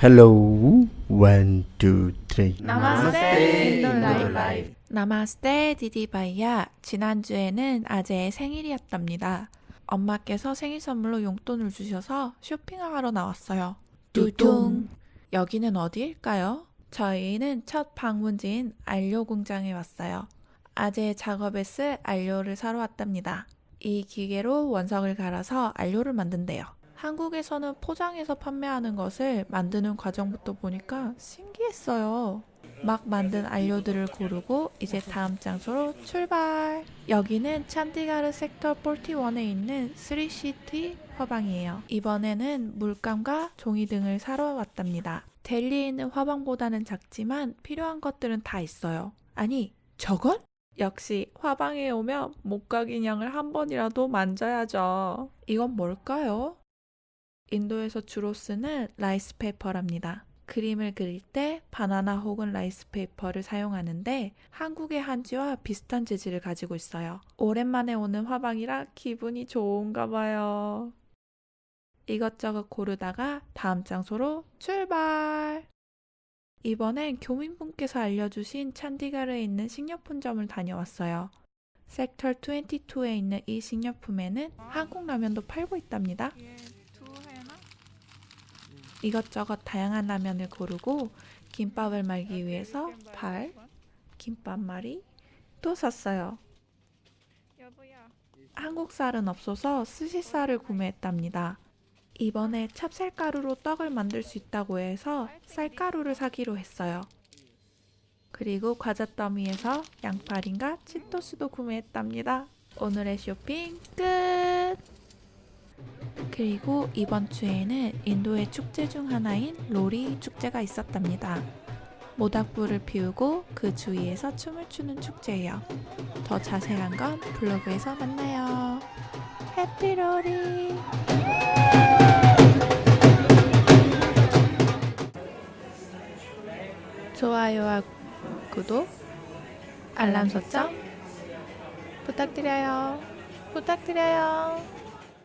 Hello, one, two, three. नमस्ते 인도 life. नमस्ते दीदी भैया 지난주에는 아재의 생일이었답니다. 엄마께서 생일 선물로 용돈을 주셔서 쇼핑을 하러 나왔어요. 뚜둥 여기는 어디일까요? 저희는 첫 방문지인 안료 공장에 왔어요. 아재의 작업에 쓸 안료를 사러 왔답니다. 이 기계로 원석을 갈아서 안료를 만든대요. 한국에서는 포장해서 판매하는 것을 만드는 과정부터 보니까 신기했어요. 막 만든 안료들을 고르고 이제 다음 장소로 출발! 여기는 찬디가르 섹터 41에 있는 3시티 화방이에요. 이번에는 물감과 종이 등을 사러 왔답니다. 델리에 있는 화방보다는 작지만 필요한 것들은 다 있어요. 아니, 저건? 역시 화방에 오면 목각 인형을 한 번이라도 만져야죠. 이건 뭘까요? 인도에서 주로 쓰는 rice paper랍니다. 그림을 그릴 때 바나나 혹은 rice paper를 사용하는데 한국의 한지와 비슷한 재질을 가지고 있어요. 오랜만에 오는 화방이라 기분이 좋은가 봐요. 이것저것 고르다가 다음 장소로 출발! 이번엔 교민분께서 알려주신 찬디가르에 있는 식료품점을 다녀왔어요. 섹터 22에 있는 이 식료품에는 한국 라면도 팔고 있답니다. 이것저것 다양한 라면을 고르고 김밥을 말기 위해서 발, 김밥말이 또 샀어요. 한국 쌀은 없어서 스시 쌀을 구매했답니다. 이번에 찹쌀가루로 떡을 만들 수 있다고 해서 쌀가루를 사기로 했어요. 그리고 과자 더미에서 양파링과 치토스도 구매했답니다. 오늘의 쇼핑 끝! 그리고 이번 주에는 인도의 축제 중 하나인 로리 축제가 있었답니다. 모닥불을 피우고 그 주위에서 춤을 추는 축제예요. 더 자세한 건 블로그에서 만나요. 해피 로리! 좋아요와 구독, 알람 설정 부탁드려요. 부탁드려요.